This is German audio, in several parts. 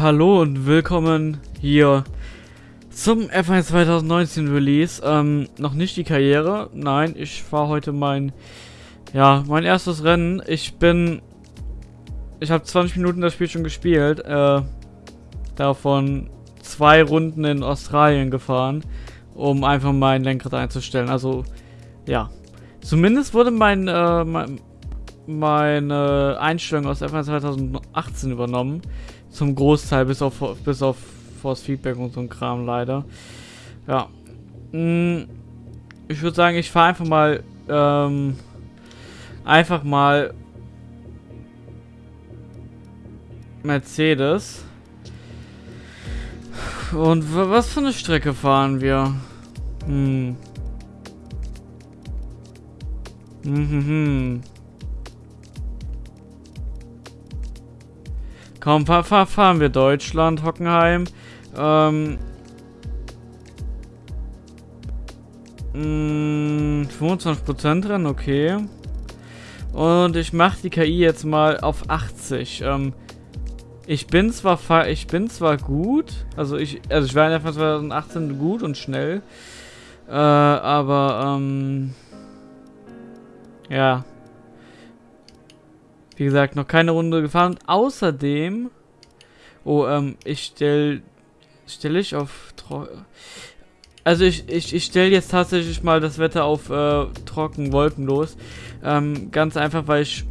Hallo und willkommen hier zum F1 2019 Release. Ähm, noch nicht die Karriere. Nein, ich fahre heute mein, ja, mein erstes Rennen. Ich bin, ich habe 20 Minuten das Spiel schon gespielt. Äh, davon zwei Runden in Australien gefahren, um einfach mein Lenkrad einzustellen. Also, ja. Zumindest wurde mein, äh, mein meine Einstellung aus F1 2018 übernommen. Zum Großteil, bis auf, bis auf Force Feedback und so ein Kram leider. Ja. Hm, ich würde sagen, ich fahre einfach mal, ähm, einfach mal Mercedes. Und was für eine Strecke fahren wir? Hm. Hm, hm, hm. Komm, fahr, fahr, fahren wir Deutschland, Hockenheim. Ähm. Mh, 25% Rennen, okay. Und ich mache die KI jetzt mal auf 80. Ähm, ich bin zwar ich bin zwar gut, also ich also ich war in der 2018 gut und schnell, äh, aber ähm, ja, wie gesagt, noch keine Runde gefahren. Und außerdem... Oh, ähm, ich stelle... Stelle ich auf... Also ich, ich, ich stelle jetzt tatsächlich mal das Wetter auf äh, trocken, wolkenlos. Ähm, ganz einfach, weil ich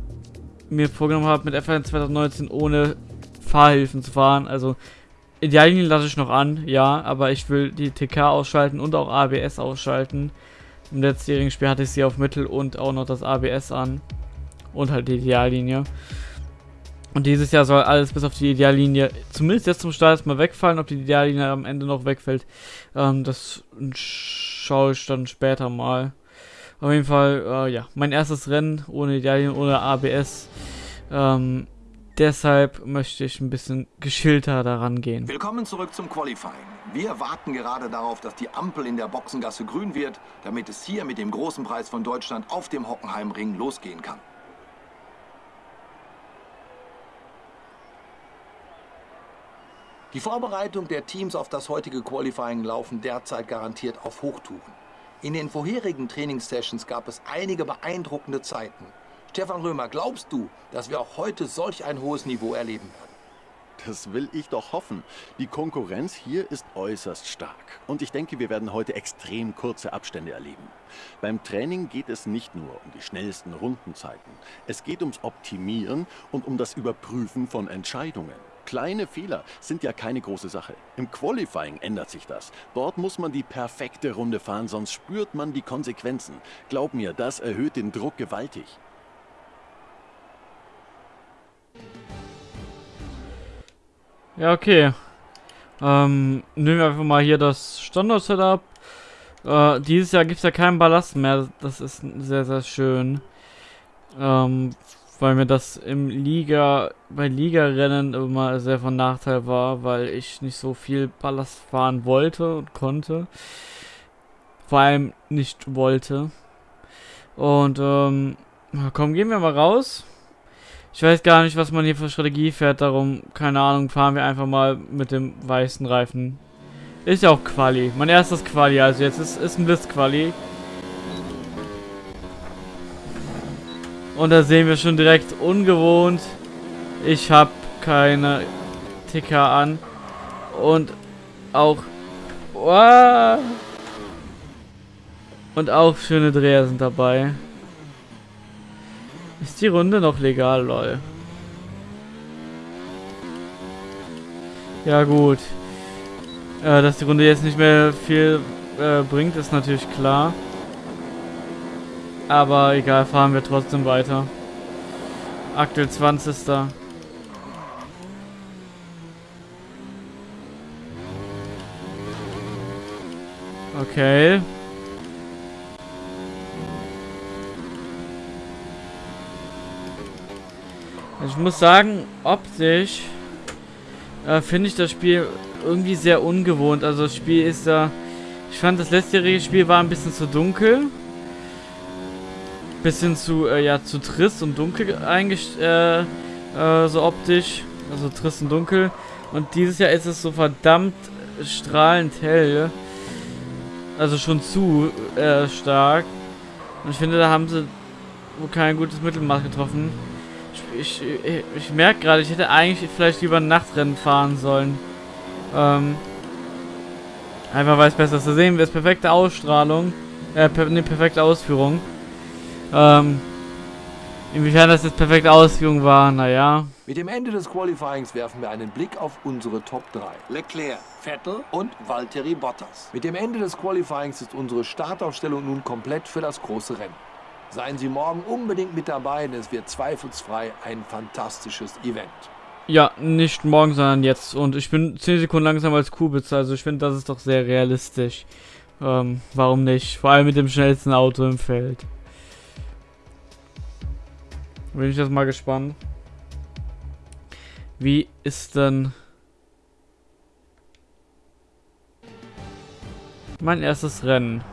mir vorgenommen habe, mit F1 2019 ohne Fahrhilfen zu fahren. Also Ideallinien lasse ich noch an, ja, aber ich will die TK ausschalten und auch ABS ausschalten. Im letztjährigen Spiel hatte ich sie auf Mittel und auch noch das ABS an und halt die Ideallinie. Und dieses Jahr soll alles bis auf die Ideallinie, zumindest jetzt zum Start erstmal wegfallen. Ob die Ideallinie am Ende noch wegfällt, ähm, das schaue ich dann später mal. Auf jeden Fall, äh, ja, mein erstes Rennen ohne Ideallinie, ohne ABS. Ähm, deshalb möchte ich ein bisschen geschilter daran gehen. Willkommen zurück zum Qualifying. Wir warten gerade darauf, dass die Ampel in der Boxengasse grün wird, damit es hier mit dem großen Preis von Deutschland auf dem Hockenheimring losgehen kann. Die Vorbereitung der Teams auf das heutige Qualifying laufen derzeit garantiert auf Hochtouren. In den vorherigen Trainingssessions gab es einige beeindruckende Zeiten. Stefan Römer, glaubst du, dass wir auch heute solch ein hohes Niveau erleben werden? Das will ich doch hoffen. Die Konkurrenz hier ist äußerst stark. Und ich denke, wir werden heute extrem kurze Abstände erleben. Beim Training geht es nicht nur um die schnellsten Rundenzeiten. Es geht ums Optimieren und um das Überprüfen von Entscheidungen. Kleine Fehler sind ja keine große Sache. Im Qualifying ändert sich das. Dort muss man die perfekte Runde fahren, sonst spürt man die Konsequenzen. Glaub mir, das erhöht den Druck gewaltig. Ja, okay. Ähm, nehmen wir einfach mal hier das Standard-Setup. Äh, dieses Jahr gibt es ja keinen Ballast mehr. Das ist sehr, sehr schön. Ähm, weil mir das im Liga, bei Liga-Rennen immer sehr von Nachteil war, weil ich nicht so viel Ballast fahren wollte und konnte. Vor allem nicht wollte. Und, ähm, komm, gehen wir mal raus. Ich weiß gar nicht, was man hier für Strategie fährt, darum, keine Ahnung, fahren wir einfach mal mit dem weißen Reifen. Ist ja auch Quali. Mein erstes Quali, also jetzt ist, ist ein Blitz-Quali. Und da sehen wir schon direkt ungewohnt. Ich habe keine Ticker an. Und auch... Oh, und auch schöne Dreher sind dabei. Ist die Runde noch legal, lol. Ja gut. Äh, dass die Runde jetzt nicht mehr viel äh, bringt, ist natürlich klar. Aber egal, fahren wir trotzdem weiter. Aktuell 20. Okay. Ich muss sagen, optisch äh, finde ich das Spiel irgendwie sehr ungewohnt. Also das Spiel ist da... Äh, ich fand das letztjährige Spiel war ein bisschen zu dunkel bisschen zu, äh, ja, zu trist und dunkel eingestellt, äh, äh, so optisch. Also trist und dunkel. Und dieses Jahr ist es so verdammt strahlend hell. Also schon zu äh, stark. Und ich finde, da haben sie wohl kein gutes Mittelmaß getroffen. Ich, ich, ich merke gerade, ich hätte eigentlich vielleicht lieber ein Nachtrennen fahren sollen. Ähm, einfach weil es besser zu sehen wird. Perfekte Ausstrahlung. Äh, per, ne, perfekte Ausführung. Ähm, inwiefern das jetzt perfekte Ausführung war, naja. Mit dem Ende des Qualifyings werfen wir einen Blick auf unsere Top 3. Leclerc, Vettel und Valtteri Bottas. Mit dem Ende des Qualifyings ist unsere Startaufstellung nun komplett für das große Rennen. Seien Sie morgen unbedingt mit dabei, denn es wird zweifelsfrei ein fantastisches Event. Ja, nicht morgen, sondern jetzt. Und ich bin 10 Sekunden langsamer als Kubitz, also ich finde, das ist doch sehr realistisch. Ähm, warum nicht? Vor allem mit dem schnellsten Auto im Feld. Bin ich jetzt mal gespannt. Wie ist denn mein erstes Rennen?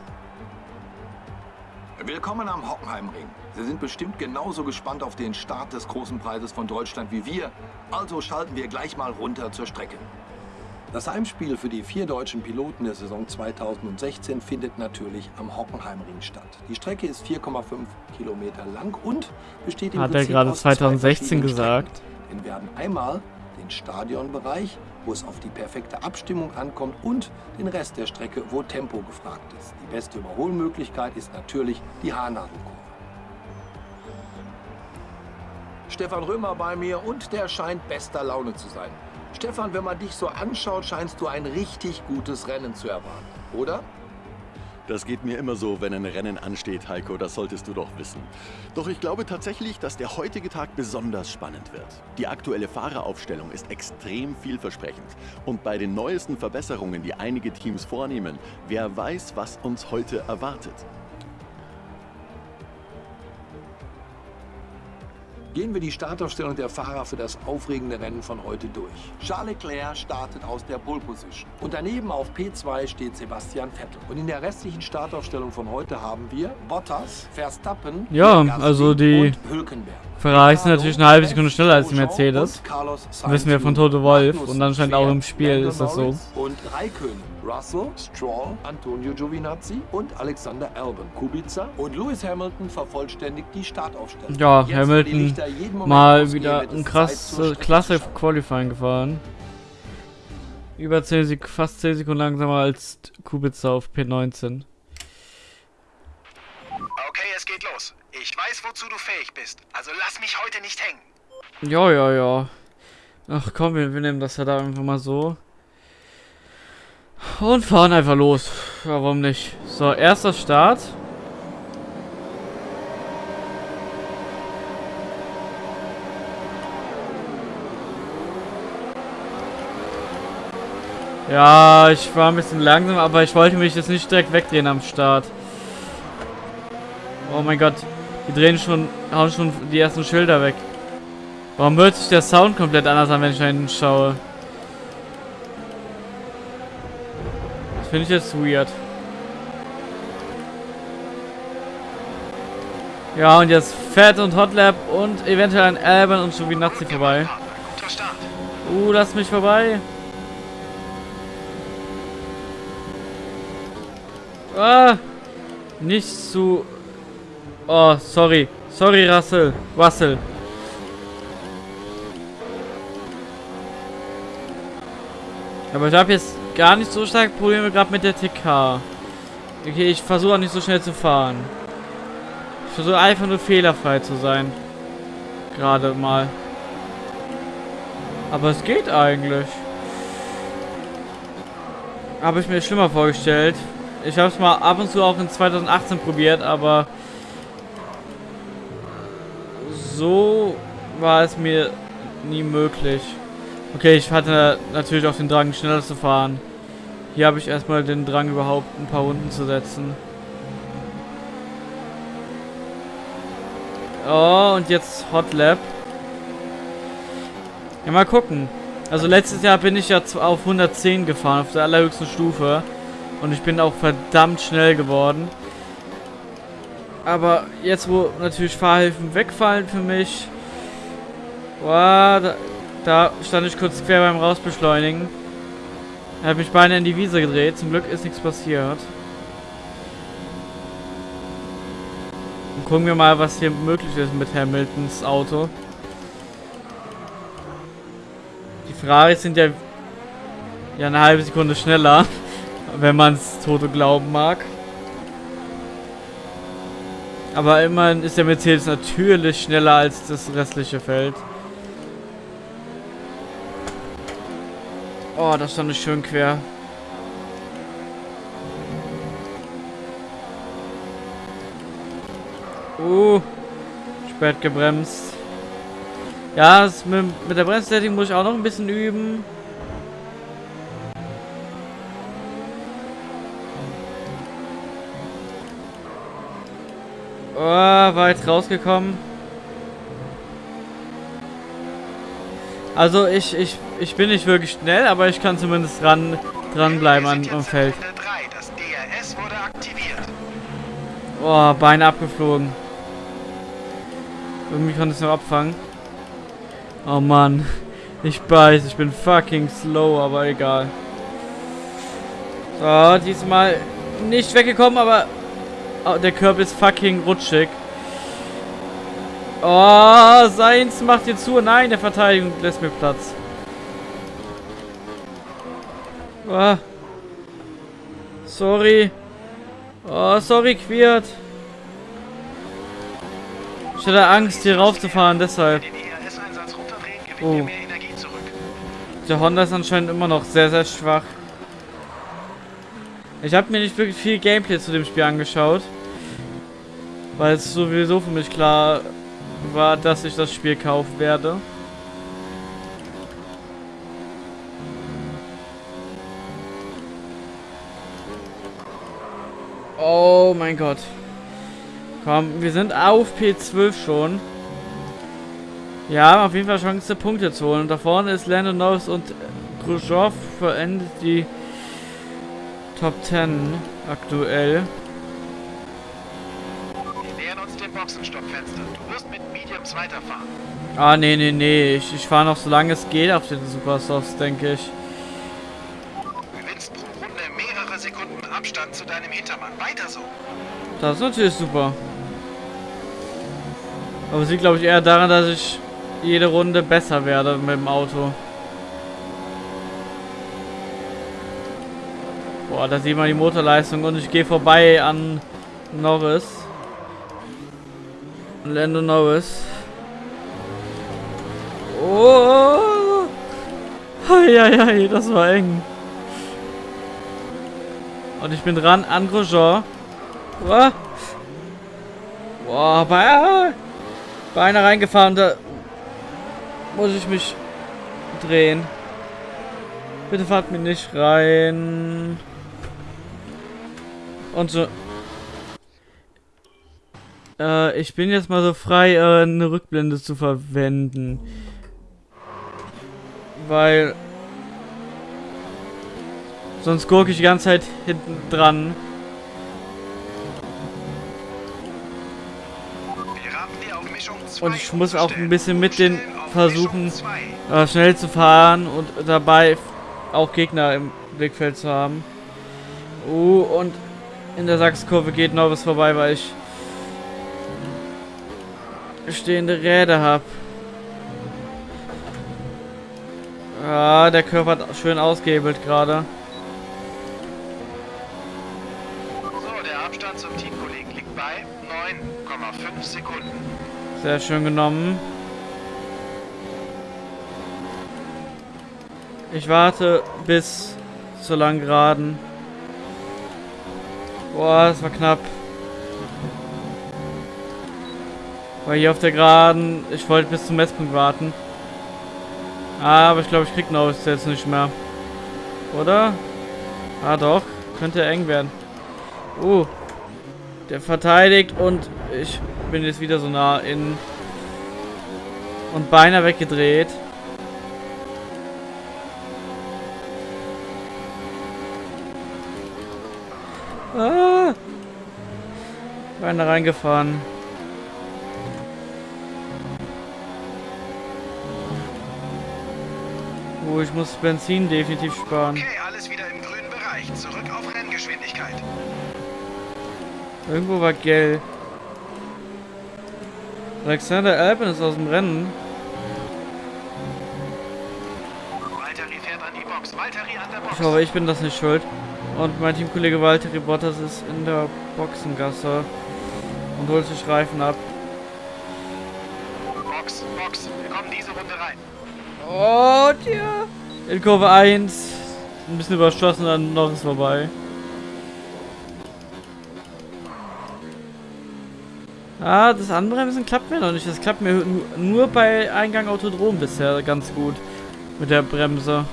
Willkommen am Hockenheimring. Sie sind bestimmt genauso gespannt auf den Start des großen Preises von Deutschland wie wir. Also schalten wir gleich mal runter zur Strecke. Das Heimspiel für die vier deutschen Piloten der Saison 2016 findet natürlich am Hockenheimring statt. Die Strecke ist 4,5 Kilometer lang und besteht im Hat er gerade 2016 gesagt? Wir werden einmal den Stadionbereich, wo es auf die perfekte Abstimmung ankommt und den Rest der Strecke, wo Tempo gefragt ist. Die beste Überholmöglichkeit ist natürlich die Haarnadelkurve. Stefan Römer bei mir und der scheint bester Laune zu sein. Stefan, wenn man dich so anschaut, scheinst du ein richtig gutes Rennen zu erwarten, oder? Das geht mir immer so, wenn ein Rennen ansteht, Heiko, das solltest du doch wissen. Doch ich glaube tatsächlich, dass der heutige Tag besonders spannend wird. Die aktuelle Fahreraufstellung ist extrem vielversprechend. Und bei den neuesten Verbesserungen, die einige Teams vornehmen, wer weiß, was uns heute erwartet. Gehen wir die Startaufstellung der Fahrer für das aufregende Rennen von heute durch. Charles Leclerc startet aus der Pole Position. Und daneben auf P2 steht Sebastian Vettel. Und in der restlichen Startaufstellung von heute haben wir Bottas, Verstappen, Ja, Gasly also die und Hülkenberg. Ferrari sind natürlich eine halbe Sekunde schneller als die Mercedes. Wissen wir von Toto Wolf. Und anscheinend auch im Spiel ist das so. Und Raikkonen, Russell, Stroll, Antonio Giovinazzi und Alexander Albon. Kubica und Lewis Hamilton vervollständigt die Startaufstellung. Ja, Jetzt, Hamilton mal ausgehen, wieder ein krass äh, klasse. Qualifying gefahren. Über 10 Sek fast 10 Sekunden langsamer als Kubica auf P19. Okay, es geht los. Ich weiß, wozu du fähig bist. Also lass mich heute nicht hängen. Ja, ja, ja. Ach komm, wir, wir nehmen das ja da einfach mal so. Und fahren einfach los. Ja, warum nicht? So, erster Start. Ja, ich war ein bisschen langsam, aber ich wollte mich jetzt nicht direkt wegdrehen am Start. Oh mein Gott. Die drehen schon, hauen schon die ersten Schilder weg. Warum hört sich der Sound komplett anders an, wenn ich da hinten schaue? Finde ich jetzt weird. Ja, und jetzt Fett und Hotlap und eventuell ein Alban und Giovinazzi vorbei. Partner, guter Start. Uh, lass mich vorbei. Ah, nicht zu... Oh, sorry. Sorry, Russell. Russell. Aber ich habe jetzt gar nicht so stark Probleme gerade mit der TK. Okay, ich versuche auch nicht so schnell zu fahren. Ich versuche einfach nur fehlerfrei zu sein. Gerade mal. Aber es geht eigentlich. Habe ich mir schlimmer vorgestellt. Ich habe es mal ab und zu auch in 2018 probiert, aber so war es mir nie möglich. Okay, ich hatte natürlich auch den Drang, schneller zu fahren. Hier habe ich erstmal den Drang, überhaupt ein paar Runden zu setzen. Oh, und jetzt Hot Lap. Ja, mal gucken. Also letztes Jahr bin ich ja auf 110 gefahren, auf der allerhöchsten Stufe. Und ich bin auch verdammt schnell geworden. Aber jetzt, wo natürlich Fahrhilfen wegfallen für mich, boah, da, Da stand ich kurz quer beim Rausbeschleunigen. Er hat mich beinahe in die Wiese gedreht. Zum Glück ist nichts passiert. Und gucken wir mal, was hier möglich ist mit Hamiltons Auto. Die Ferraris sind ja, ja eine halbe Sekunde schneller, wenn man es Toto glauben mag. Aber immerhin ist der Mercedes natürlich schneller als das restliche Feld. Oh, das stand ich schön quer. Uh, spät gebremst. Ja, mit, mit der Bremssetting muss ich auch noch ein bisschen üben. Oh, weit rausgekommen. Also ich, ich, ich bin nicht wirklich schnell, aber ich kann zumindest dran, dranbleiben an, am Feld. Oh, Beine abgeflogen. Irgendwie kann ich es noch abfangen. Oh Mann. Ich weiß, ich bin fucking slow, aber egal. So, diesmal nicht weggekommen, aber oh, der Körper ist fucking rutschig. Oh, Seins macht hier zu. Nein, der Verteidigung lässt mir Platz. Oh. Sorry. Oh, sorry, Quiert. Ich hatte Angst, hier raufzufahren, deshalb. Oh. Der Honda ist anscheinend immer noch sehr, sehr schwach. Ich habe mir nicht wirklich viel Gameplay zu dem Spiel angeschaut. Weil es sowieso für mich klar war, dass ich das Spiel kaufen werde. Oh mein Gott. Komm, wir sind auf P12 schon. Ja, haben auf jeden Fall Chance, Punkte zu holen. Da vorne ist Landon Norris und Grosjean verendet die Top 10 aktuell. Boxenstoppfenster. Du wirst mit Mediums weiterfahren. Ah, nee, nee, nee. Ich, ich fahre noch so lange es geht auf den Supersofts, denke ich. Du gewinnst pro Runde mehrere Sekunden Abstand zu deinem Hintermann. Weiter so. Das ist natürlich super. Aber es liegt, glaube ich, eher daran, dass ich jede Runde besser werde mit dem Auto. Boah, da sieht man die Motorleistung und ich gehe vorbei an Norris. Lando Norris. Oh! Heieiei, das war eng. Und ich bin dran an Grosjean. Boah. Boah, bei, bei einer reingefahren, da muss ich mich drehen. Bitte fahrt mir nicht rein. Und so. Äh, ich bin jetzt mal so frei, äh, eine Rückblende zu verwenden. Weil... Sonst gucke ich die ganze Zeit hinten dran. Und ich muss auch ein bisschen mit den versuchen, äh, schnell zu fahren und dabei auch Gegner im Blickfeld zu haben. Uh, und in der Sachskurve geht noch was vorbei, weil ich stehende Räder habe. Ah, der Körper hat schön ausgehebelt gerade. So, der Abstand zum Teamkollegen liegt bei 9,5 Sekunden. Sehr schön genommen. Ich warte bis zur langen Geraden. Boah, das war knapp. Weil hier auf der Geraden, ich wollte bis zum Messpunkt warten. Aber ich glaube, ich krieg noch jetzt nicht mehr. Oder? Ah, doch. Könnte eng werden. Uh. Der verteidigt und ich bin jetzt wieder so nah in... Und beinahe weggedreht. Ah. Beinahe reingefahren. Oh, ich muss Benzin definitiv sparen. Okay, alles wieder im grünen Bereich. Zurück auf Renngeschwindigkeit. Irgendwo war Gell. Alexander Alpen ist aus dem Rennen. Valtteri fährt an die Box. Valtteri an der Box. Ich hoffe, ich bin das nicht schuld. Und mein Teamkollege Valtteri Bottas ist in der Boxengasse und holt sich Reifen ab. Box, Box. Wir kommen diese Runde rein. Oh, tja. In Kurve 1. Ein bisschen überstossen, dann noch ist vorbei. Ah, das Anbremsen klappt mir noch nicht. Das klappt mir nu- nur bei Eingang Autodrom bisher ganz gut. Mit der Bremse.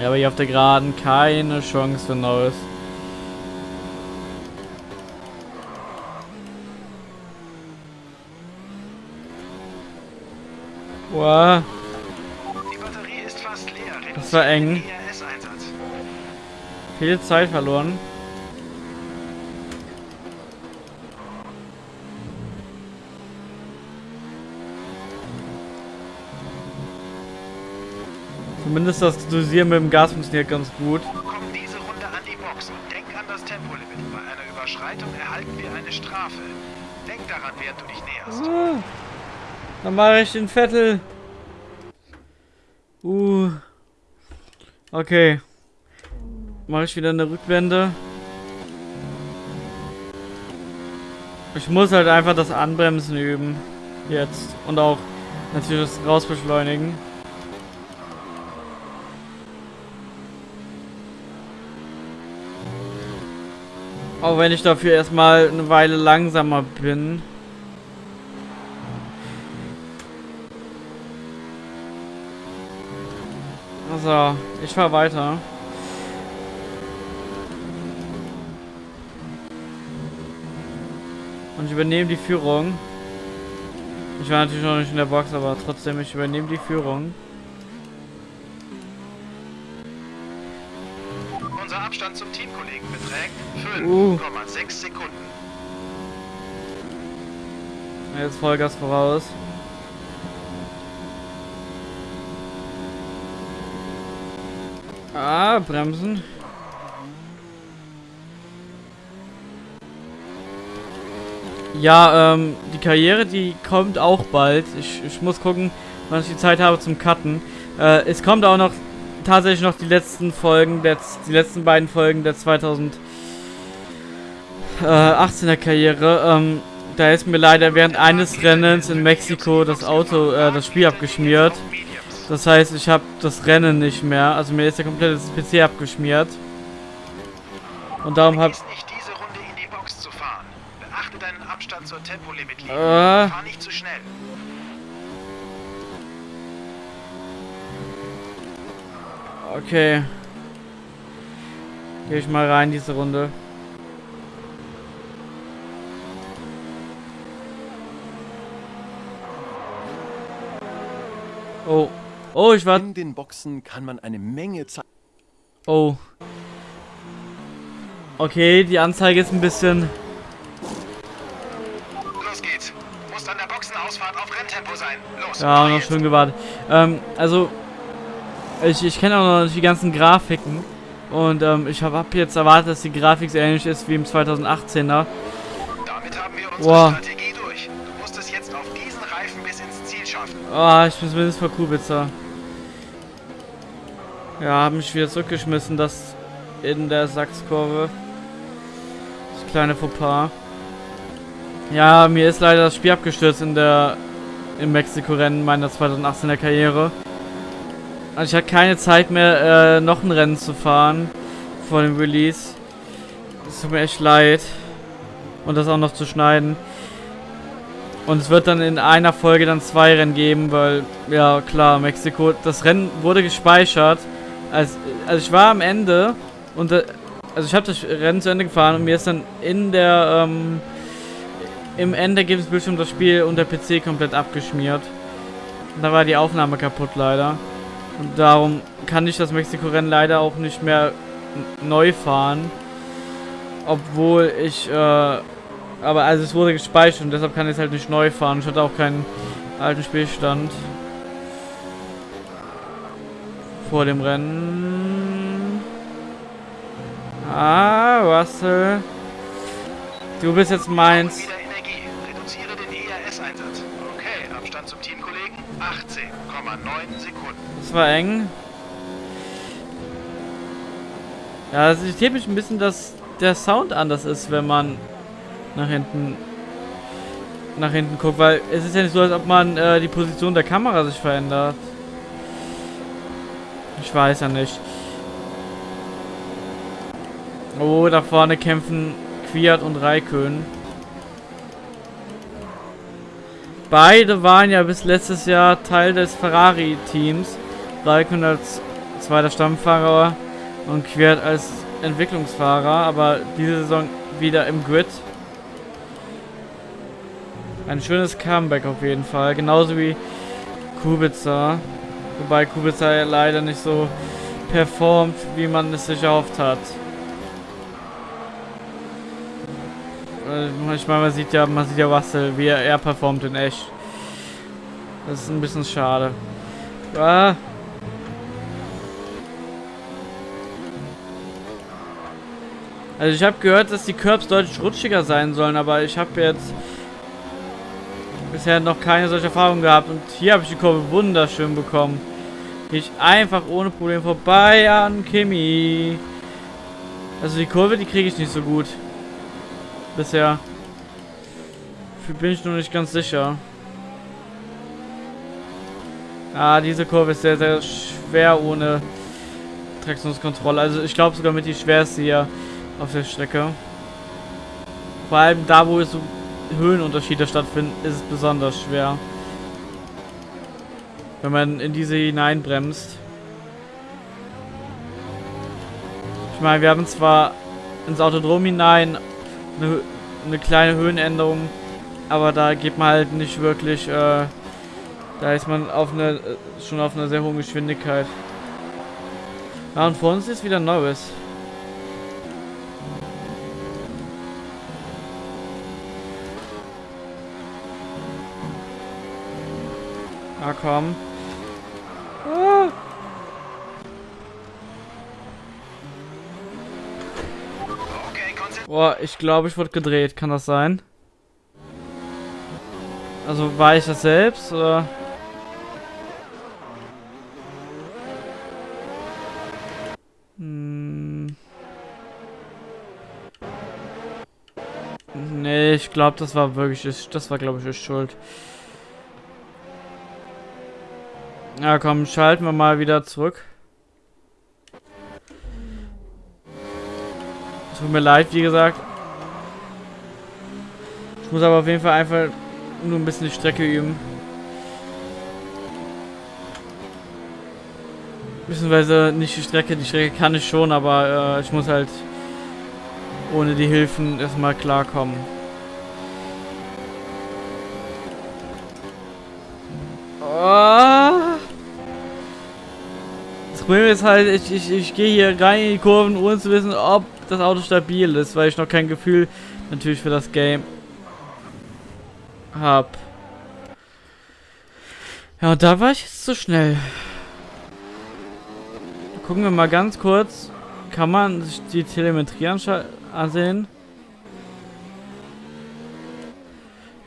Ja, aber hier auf der Geraden keine Chance für Neues. Wow. Die Batterie ist fast leer. Das war eng. IRS-Einsatz. Viel Zeit verloren. Zumindest das Dosieren mit dem Gas funktioniert ganz gut. Komm diese Runde an die Box und denk an das Tempolimit. Bei einer Überschreitung erhalten wir eine Strafe. Denk daran, während du dich näherst. Ah, dann mache ich den Vettel. Uh. Okay. Mache ich wieder eine Rückwende. Ich muss halt einfach das Anbremsen üben. Jetzt. Und auch natürlich das Rausbeschleunigen. Auch wenn ich dafür erstmal eine Weile langsamer bin. Also, ich fahr weiter. Und ich übernehme die Führung. Ich war natürlich noch nicht in der Box, aber trotzdem, ich übernehme die Führung. Unser Abstand zum Teamkollegen beträgt Uh. 5,6 Sekunden. Jetzt Vollgas voraus. Ah, bremsen. Ja, ähm, die Karriere, die kommt auch bald. Ich, ich muss gucken, wann ich die Zeit habe zum Cutten. Äh, es kommt auch noch tatsächlich noch die letzten Folgen, der, die letzten beiden Folgen der 2018er Karriere. Ähm, da ist mir leider während eines Rennens in Mexiko das Auto, äh, das Spiel abgeschmiert. Das heißt, ich habe das Rennen nicht mehr. Also mir ist der komplette PC abgeschmiert. Und darum habe Vergiss nicht, diese Runde in die Box zu fahren. Beachte deinen Abstand zur Tempolimit-Linie. Äh. Fahr nicht zu schnell. Okay. Gehe ich mal rein diese Runde. Oh. Oh, ich war. In den Boxen kann man eine Menge Zeit. Oh. Okay, die Anzeige ist ein bisschen. Los geht's. Musst an der Boxenausfahrt auf Renntempo sein. Los. Ja, noch schön gewartet. Ähm, also. Ich, ich kenne auch noch nicht die ganzen Grafiken. Und ähm, ich habe hab jetzt erwartet, dass die Grafik so ähnlich ist wie im 2018er. Damit haben wir unsere Wow. Strategie durch. Du musst es jetzt auf diesen Reifen bis ins Ziel schaffen. Ah, ich bin zumindest vor Kubica. Ja, haben mich wieder zurückgeschmissen, das in der Sachskurve. Das kleine Fauxpas. Ja, mir ist leider das Spiel abgestürzt in der im Mexiko-Rennen meiner 2018er Karriere. Also ich hatte keine Zeit mehr, äh, noch ein Rennen zu fahren vor dem Release. Es tut mir echt leid. Und das auch noch zu schneiden. Und es wird dann in einer Folge dann zwei Rennen geben, weil, ja klar, Mexiko, das Rennen wurde gespeichert. Als, also ich war am Ende und, äh, also ich habe das Rennen zu Ende gefahren und mir ist dann in der, ähm, im Endergebnisbildschirm das Spiel und der PC komplett abgeschmiert. Da war die Aufnahme kaputt leider. Und darum kann ich das Mexiko-Rennen leider auch nicht mehr neu fahren. Obwohl ich, äh, aber also es wurde gespeichert und deshalb kann ich es halt nicht neu fahren. Ich hatte auch keinen alten Spielstand. Vor dem Rennen. Ah, Russell. Du bist jetzt meins. Wieder Energie. Reduziere den ERS-Einsatz. Okay, Abstand zum Teamkollegen 18,9 Sekunden. Das war eng. Ja, es irritiert mich ein bisschen, dass der Sound anders ist, wenn man nach hinten nach hinten guckt, weil es ist ja nicht so, als ob man äh, die Position der Kamera sich verändert. Ich weiß ja nicht. Oh, da vorne kämpfen Quiert und Raikön. Beide waren ja bis letztes Jahr Teil des Ferrari-Teams. Raikön als zweiter Stammfahrer und Quiert als Entwicklungsfahrer, aber diese Saison wieder im Grid. Ein schönes Comeback auf jeden Fall. Genauso wie Kubica. Wobei Kubica leider nicht so performt, wie man es sich erhofft hat. Äh, Ich meine, man sieht ja, man sieht ja Russell, wie er, er performt in echt. Das ist ein bisschen schade. Ah. Also ich habe gehört, dass die Curbs deutlich rutschiger sein sollen, aber ich habe jetzt bisher noch keine solche Erfahrung gehabt. Und hier habe ich die Kurve wunderschön bekommen. Ich einfach ohne Problem vorbei an Kimi. Also die Kurve, die kriege ich nicht so gut. Bisher. Für bin ich noch nicht ganz sicher. Ah, diese Kurve ist sehr, sehr schwer ohne Traktionskontrolle. Also ich glaube sogar mit die schwerste hier auf der Strecke. Vor allem da, wo es so Höhenunterschiede stattfinden, ist es besonders schwer. Wenn man in diese hineinbremst. Ich meine, wir haben zwar ins Autodrom hinein eine, eine kleine Höhenänderung, aber da geht man halt nicht wirklich, äh, da ist man auf eine, äh, schon auf einer sehr hohen Geschwindigkeit. Ja, und vor uns ist wieder Norris. Ah, komm. Boah, ich glaube, ich wurde gedreht. Kann das sein? Also war ich das selbst oder? Hm. Nee, ich glaube, das war wirklich, das war glaube ich ist schuld. Ja, komm, schalten wir mal wieder zurück. Tut mir leid, wie gesagt. Ich muss aber auf jeden Fall einfach nur ein bisschen die Strecke üben. Beziehungsweise nicht die Strecke, die Strecke kann ich schon, aber äh, ich muss halt ohne die Hilfen erstmal klarkommen. Oh. Das Problem ist halt, ich, ich, ich gehe hier rein in die Kurven, ohne zu wissen, ob das Auto stabil ist, weil ich noch kein Gefühl natürlich für das Game hab. Ja, und da war ich jetzt zu schnell. Gucken wir mal ganz kurz. Kann man sich die Telemetrie ansehen?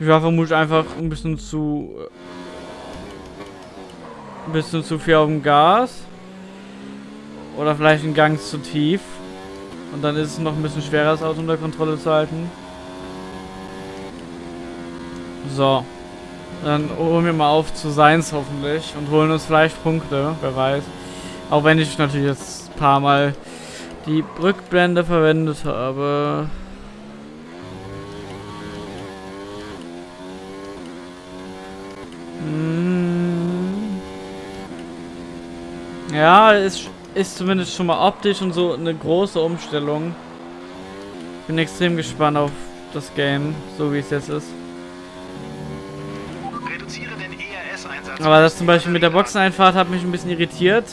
Ich war vermutlich einfach ein bisschen zu... Ein bisschen zu viel auf dem Gas. Oder vielleicht ein Gang zu tief. Und dann ist es noch ein bisschen schwerer, das Auto unter Kontrolle zu halten. So. Dann holen wir mal auf zu Seins hoffentlich und holen uns vielleicht Punkte, wer weiß. Auch wenn ich natürlich jetzt ein paar Mal die Rückblende verwendet habe. Hm. Ja, ist, ist zumindest schon mal optisch und so eine große Umstellung. Bin extrem gespannt auf das Game, so wie es jetzt ist. Reduziere den ERS-Einsatz. Aber das zum Beispiel mit der Boxeneinfahrt hat mich ein bisschen irritiert.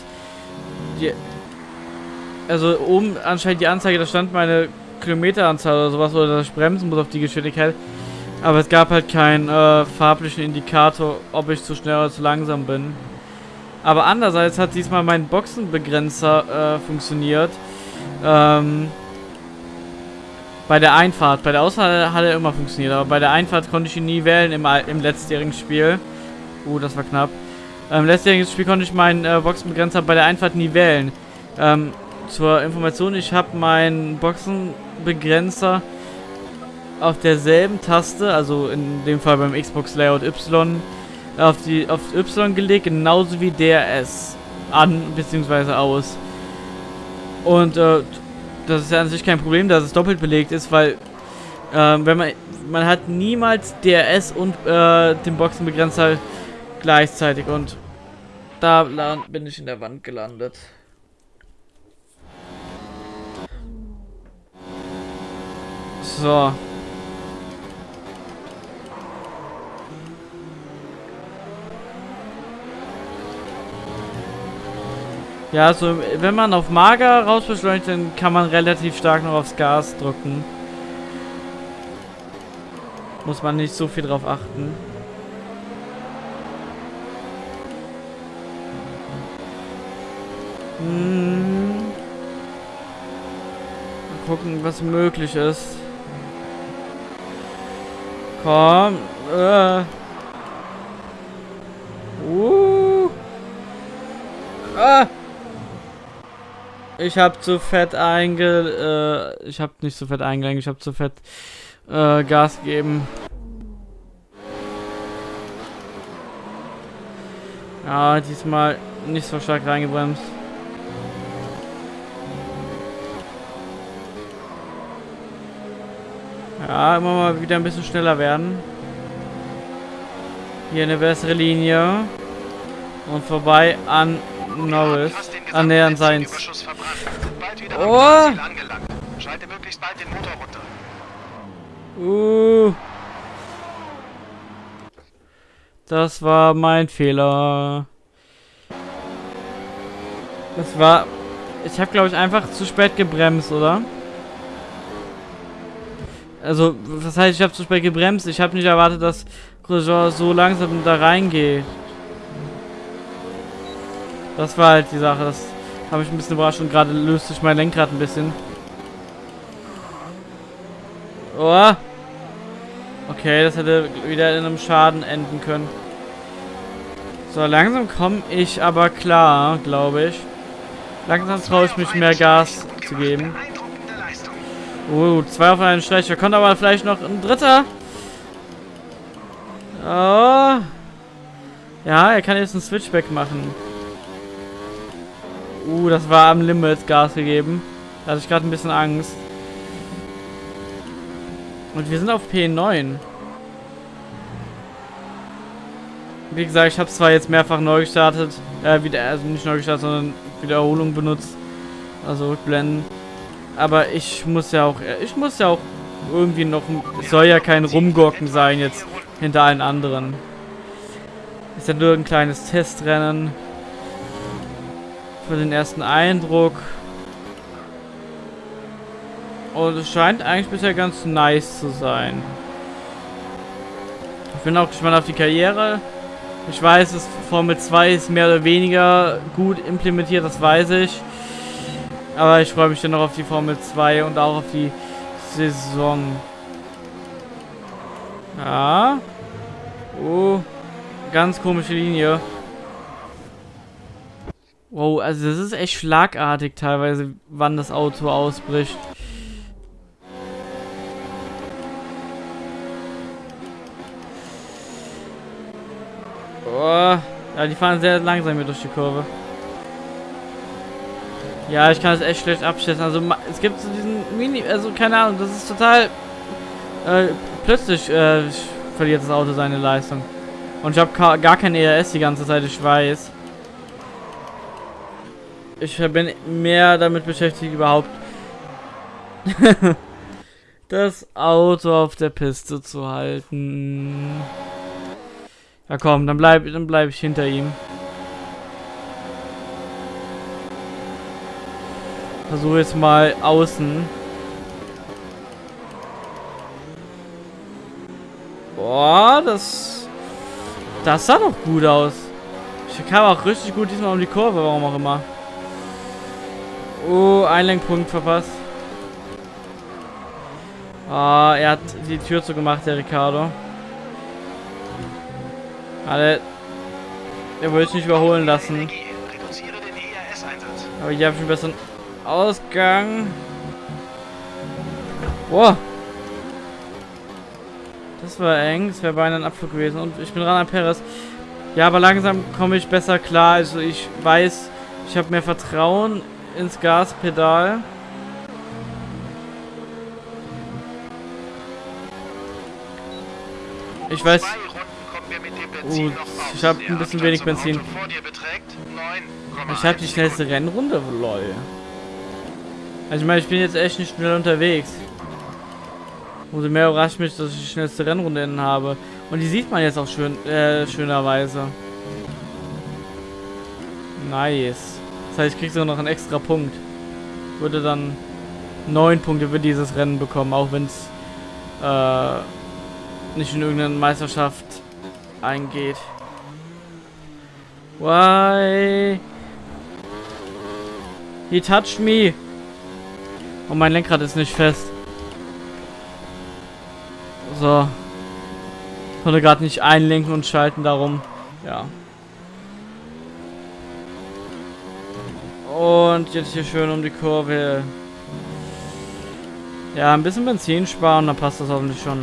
Die, also oben anscheinend die Anzeige, da stand meine Kilometeranzahl oder sowas, oder ich bremsen muss auf die Geschwindigkeit. Aber es gab halt keinen äh, farblichen Indikator, ob ich zu schnell oder zu langsam bin. Aber andererseits hat diesmal mein Boxenbegrenzer äh, funktioniert. Ähm, bei der Einfahrt. Bei der Ausfahrt hat er immer funktioniert, aber bei der Einfahrt konnte ich ihn nie wählen im, im letztjährigen Spiel. Uh, das war knapp. Im letztjährigen Spiel konnte ich meinen äh, Boxenbegrenzer bei der Einfahrt nie wählen. Ähm, zur Information, ich habe meinen Boxenbegrenzer auf derselben Taste, also in dem Fall beim Xbox Layout Y, auf die auf Y gelegt, genauso wie DRS an bzw. aus. Und äh, das ist ja an sich kein Problem, dass es doppelt belegt ist, weil äh, wenn man man hat niemals DRS und äh, den Boxenbegrenzer gleichzeitig und da bin ich in der Wand gelandet. So. Ja, also wenn man auf Mager rausbeschleunigt, dann kann man relativ stark noch aufs Gas drücken. Muss man nicht so viel drauf achten. Hm. Mal gucken, was möglich ist. Komm. Äh. Ich habe zu fett einge... Äh, ich habe nicht zu fett eingelenkt, ich habe zu fett äh, Gas gegeben. Ja, diesmal nicht so stark reingebremst. Ja, immer mal wieder ein bisschen schneller werden. Hier eine bessere Linie. Und vorbei an Norris. Annähernd seins. Oh! Schalte möglichst bald den Motor runter. Uh. Das war mein Fehler. Das war... Ich habe, glaube ich, einfach zu spät gebremst, oder? Also, das heißt, ich habe zu spät gebremst. Ich habe nicht erwartet, dass Grosjean so langsam da reingeht. Das war halt die Sache. Das habe ich ein bisschen überrascht und gerade löst sich mein Lenkrad ein bisschen. Oh. Okay, das hätte wieder in einem Schaden enden können. So, langsam komme ich aber klar, glaube ich. Langsam traue ich mich mehr Gas zu geben. Oh, zwei auf einen. Da kommt aber vielleicht noch ein dritter. Oh. Ja, er kann jetzt einen Switchback machen. Uh, das war am Limit Gas gegeben. Da hatte ich gerade ein bisschen Angst. Und wir sind auf P9. Wie gesagt, ich habe zwar jetzt mehrfach neu gestartet, äh, wieder, also nicht neu gestartet, sondern Wiederholung benutzt. Also rückblenden. Aber ich muss ja auch, ich muss ja auch irgendwie noch, es soll ja kein Rumgurken sein jetzt hinter allen anderen. Ist ja nur ein kleines Testrennen für den ersten Eindruck. Und es scheint eigentlich bisher ganz nice zu sein. Ich bin auch gespannt auf die Karriere. Ich weiß, dass Formel 2 ist mehr oder weniger gut implementiert, das weiß ich. Aber ich freue mich dann noch auf die Formel 2 und auch auf die Saison. Ja. Oh. Ganz komische Linie. Wow, also das ist echt schlagartig teilweise, wann das Auto ausbricht. Oh, ja, die fahren sehr langsam hier durch die Kurve. Ja, ich kann es echt schlecht abschätzen. Also es gibt so diesen Mini, also keine Ahnung, das ist total äh, plötzlich äh, verliert das Auto seine Leistung. Und ich habe gar kein ERS die ganze Zeit, ich weiß. Ich bin mehr damit beschäftigt, überhaupt das Auto auf der Piste zu halten. Ja komm, dann bleib, dann bleib ich hinter ihm. Versuche jetzt mal außen. Oh, das... Das sah doch gut aus. Ich kam auch richtig gut diesmal um die Kurve, warum auch immer. Oh, Einlenkpunkt verpasst. Ah, er hat die Tür zugemacht, der Ricardo. Alle. Er wollte nicht überholen lassen. Aber hier habe ich einen besseren Ausgang. Boah. Das war eng. Das wäre beinahe ein Abflug gewesen. Und ich bin ran an Perez. Ja, aber langsam komme ich besser klar. Also ich weiß, ich habe mehr Vertrauen ins Gaspedal. Ich weiß. Uh, ich habe ein bisschen wenig Benzin. Ich habe die schnellste Rennrunde, lol. Also ich meine, ich bin jetzt echt nicht schnell unterwegs. Umso mehr überrascht mich, dass ich die schnellste Rennrunde innen habe. Und die sieht man jetzt auch schön, äh, schönerweise. Nice. Das heißt, ich krieg sogar noch einen extra Punkt. Würde dann neun Punkte für dieses Rennen bekommen, auch wenn es äh, nicht in irgendeine Meisterschaft eingeht. Why? He touched me. Und mein Lenkrad ist nicht fest. So. Ich konnte gerade nicht einlenken und schalten darum. Ja. Und jetzt hier schön um die Kurve. Ja, ein bisschen Benzin sparen, dann passt das hoffentlich schon.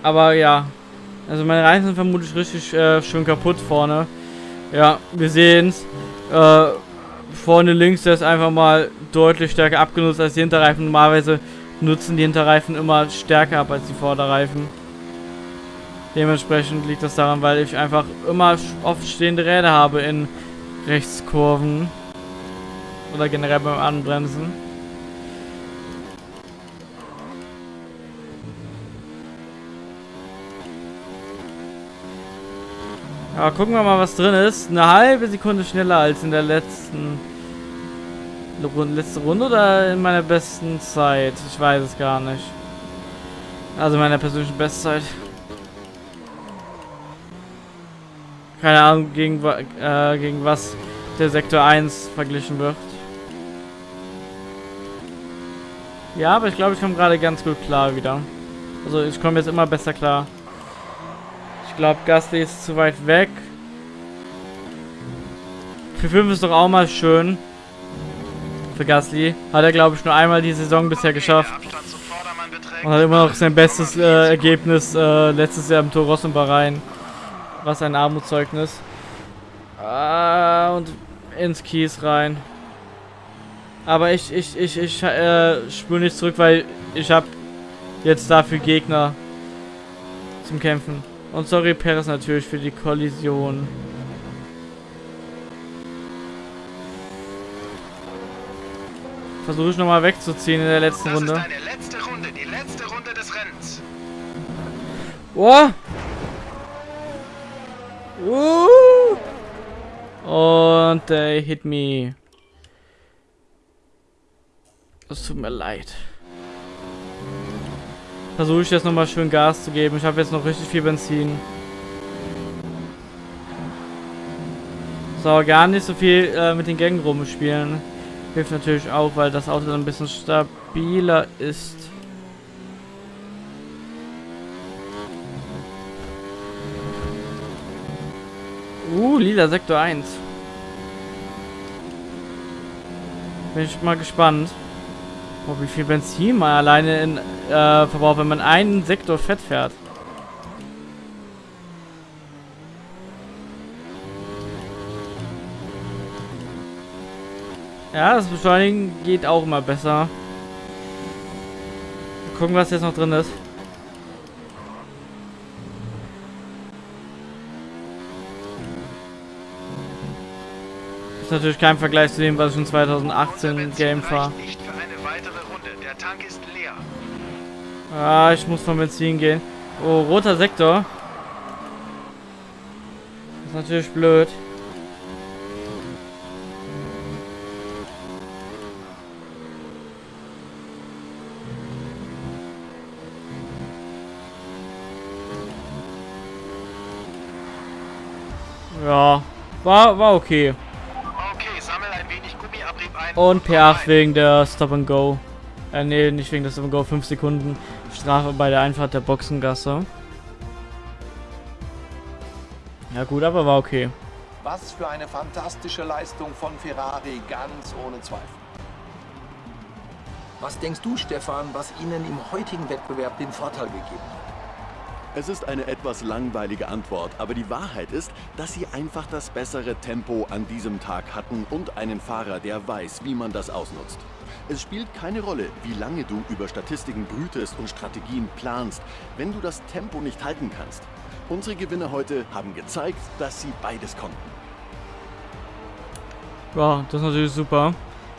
Aber ja. Also meine Reifen sind vermutlich richtig äh, schön kaputt vorne. Ja, wir sehen's. Äh, vorne links der ist einfach mal deutlich stärker abgenutzt als die Hinterreifen. Normalerweise nutzen die Hinterreifen immer stärker ab als die Vorderreifen. Dementsprechend liegt das daran, weil ich einfach immer oft stehende Räder habe in Rechtskurven. Oder generell beim Anbremsen. Ja, gucken wir mal, was drin ist. Eine halbe Sekunde schneller als in der letzten Runde, letzte Runde oder in meiner besten Zeit. Ich weiß es gar nicht. Also meiner persönlichen Bestzeit. Keine Ahnung, gegen, äh, gegen was der Sektor 1 verglichen wird. Ja, aber ich glaube, ich komme gerade ganz gut klar wieder. Also ich komme jetzt immer besser klar. Ich glaube, Gasly ist zu weit weg. Für 5 ist doch auch mal schön. Für Gasly. Hat er, glaube ich, nur einmal die Saison bisher geschafft. Und hat immer noch sein bestes äh, Ergebnis äh, letztes Jahr im Tor Ross und Bahrain. Was ein Armutszeugnis. Ah, und ins Kies rein. Aber ich, ich, ich, ich äh, spüre nicht zurück, weil ich habe jetzt dafür Gegner zum Kämpfen. Und sorry, Perez natürlich für die Kollision. Versuche ich nochmal wegzuziehen in der letzten das Runde. Ist deine letzte Runde, die letzte Runde des Rennens. Oh! Und they hit me. Es tut mir leid. Versuche ich jetzt nochmal schön Gas zu geben. Ich habe jetzt noch richtig viel Benzin. So, gar nicht so viel äh, mit den Gängen rumspielen. Hilft natürlich auch, weil das Auto dann ein bisschen stabiler ist. Uh, lila Sektor 1. Bin ich mal gespannt. Oh, wie viel Benzin man alleine in, äh, verbraucht, wenn man einen Sektor fett fährt. Ja, das Beschleunigen geht auch immer besser. Gucken, was jetzt noch drin ist. Ist natürlich kein Vergleich zu dem, was ich in 2018 Game war. Ah, ich muss von Benzin gehen. Oh, roter Sektor. Das ist natürlich blöd. Ja, war, war okay. Und komm P8 rein. wegen der Stop and Go. Äh, nee, nicht wegen der Stop and Go. 5 Sekunden Strafe bei der Einfahrt der Boxengasse. Ja gut, aber war okay. Was für eine fantastische Leistung von Ferrari, ganz ohne Zweifel. Was denkst du, Stefan, was ihnen im heutigen Wettbewerb den Vorteil gegeben hat? Es ist eine etwas langweilige Antwort, aber die Wahrheit ist, dass sie einfach das bessere Tempo an diesem Tag hatten und einen Fahrer, der weiß, wie man das ausnutzt. Es spielt keine Rolle, wie lange du über Statistiken brütest und Strategien planst, wenn du das Tempo nicht halten kannst. Unsere Gewinner heute haben gezeigt, dass sie beides konnten. Ja, das ist natürlich super.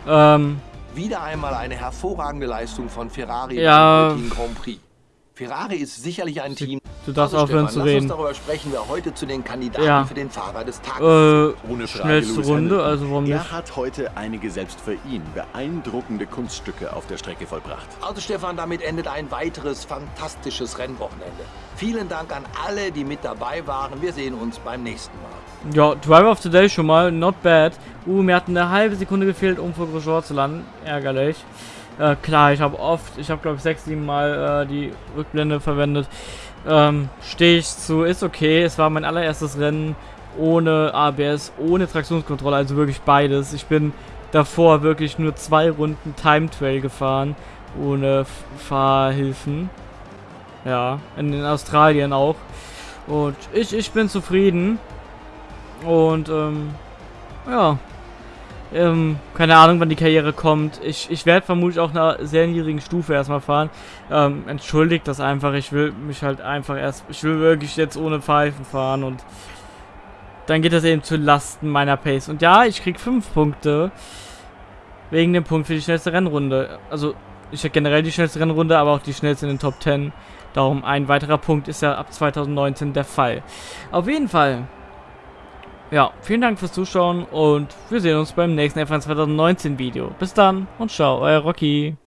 Ähm, Wieder einmal eine hervorragende Leistung von Ferrari Ja. beim Grand Prix. Ferrari ist sicherlich ein Team. du darfst Also, aufhören Stefan, zu lass uns reden. darüber sprechen, wer heute zu den Kandidaten Ja. für den Fahrer des Tages Äh, Ohne Frage, schnellste Lewis Runde, Hamilton. also warum nicht? Er hat heute einige selbst für ihn beeindruckende Kunststücke auf der Strecke vollbracht. Also Stefan, damit endet ein weiteres fantastisches Rennwochenende. Vielen Dank an alle, die mit dabei waren. Wir sehen uns beim nächsten Mal. Ja, Driver of the Day schon mal, not bad. Uh, mir hat eine halbe Sekunde gefehlt, um vor Grosjean zu landen. Ärgerlich. Äh, klar, ich habe oft, ich habe glaube ich sechs, sieben Mal äh, die Rückblende verwendet. Ähm, Stehe ich zu, ist okay. Es war mein allererstes Rennen ohne ABS, ohne Traktionskontrolle, also wirklich beides. Ich bin davor wirklich nur zwei Runden Time Trail gefahren, ohne F Fahrhilfen. Ja, in, in Australien auch. Und ich, ich bin zufrieden. Und, ähm, ja. Ähm, keine Ahnung, wann die Karriere kommt. Ich, ich werde vermutlich auch einer sehr niedrigen Stufe erstmal fahren. Ähm, entschuldigt das einfach. Ich will mich halt einfach erst, ich will wirklich jetzt ohne Pfeifen fahren und dann geht das eben zu Lasten meiner Pace. Und ja, ich krieg 5 Punkte wegen dem Punkt für die schnellste Rennrunde. Also, ich hätte generell die schnellste Rennrunde, aber auch die schnellste in den Top 10. Darum ein weiterer Punkt ist ja ab 2019 der Fall. Auf jeden Fall. Ja, vielen Dank fürs Zuschauen und wir sehen uns beim nächsten F1 2019 Video. Bis dann und ciao, euer Rocky.